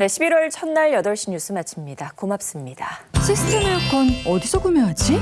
네, 11월 첫날 8시 뉴스 마칩니다. 고맙습니다. 시스템 에어컨 어디서 구매하지?